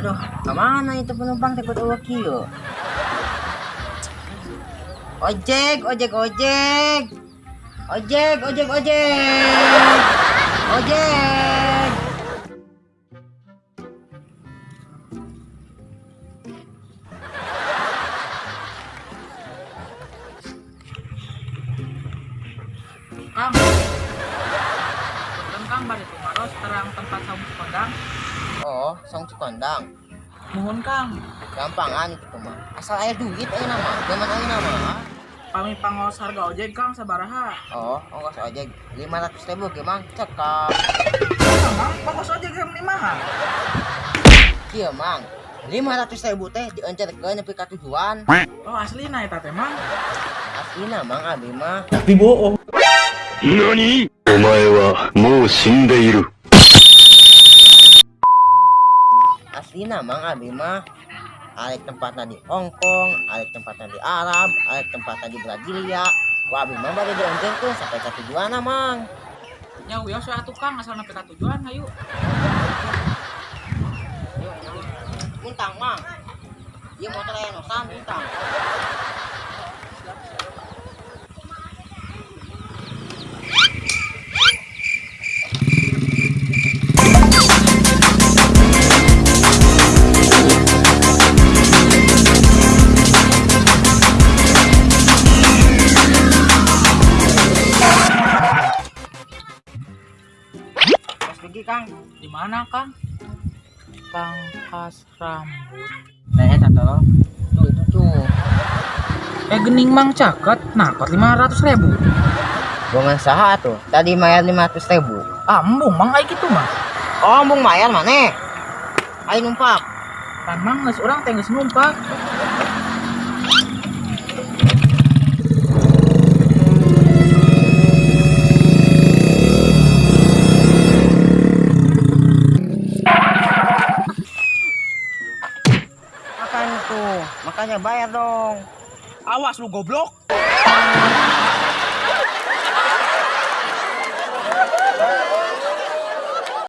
Ke mana itu penumpang takut awak kio? Ojek, ojek, ojek. Ojek, ojek, ojek. Ojek. Kang. Dan Kang bari tumaros terang tempat saung kondang oh sang tukandang mohon kang. Gampangan itu mah asal ayah duit ayah nama Gimana ayah nama kami pangos harga ojek kang sabaraha. Oh ongkos ojek. lima ratus ribu gimana cekap mang pangos ojek yang lima iya mang. lima ratus ribu teh diencerkan ke ke tujuan. Oh asli naik teh mang? Asli nama mang abi mah tapi bohong. Nani? Omae wa mou shindeiru Aslinya, Mang, abi mah. Alek tempatnya di Hong Kong, alek tempatnya di Arab, alek tempatnya di Brasilia. Wah, abi mah bari diencer tuh sampai ke tujuan, Mang. Ya wios we atuh Kang asal nepi ka tujuan hayu. Bintang, Mang. Iya motor aya nosan, bintang. Kang. Di mana Kang? Pangkas rambut. Nah, eta tuh. Tuh, itu tuh. Eh gening Mang caket, nakot 500 ribu. Bunga saha tuh? Tadi mayar 500 ribu. Ah, embung Mang aya kitu mah. Oh, bung mayar mana? Ayo numpak. Kan Mang geus urang teh geus numpak. Makanya bayar dong. Awas lu goblok.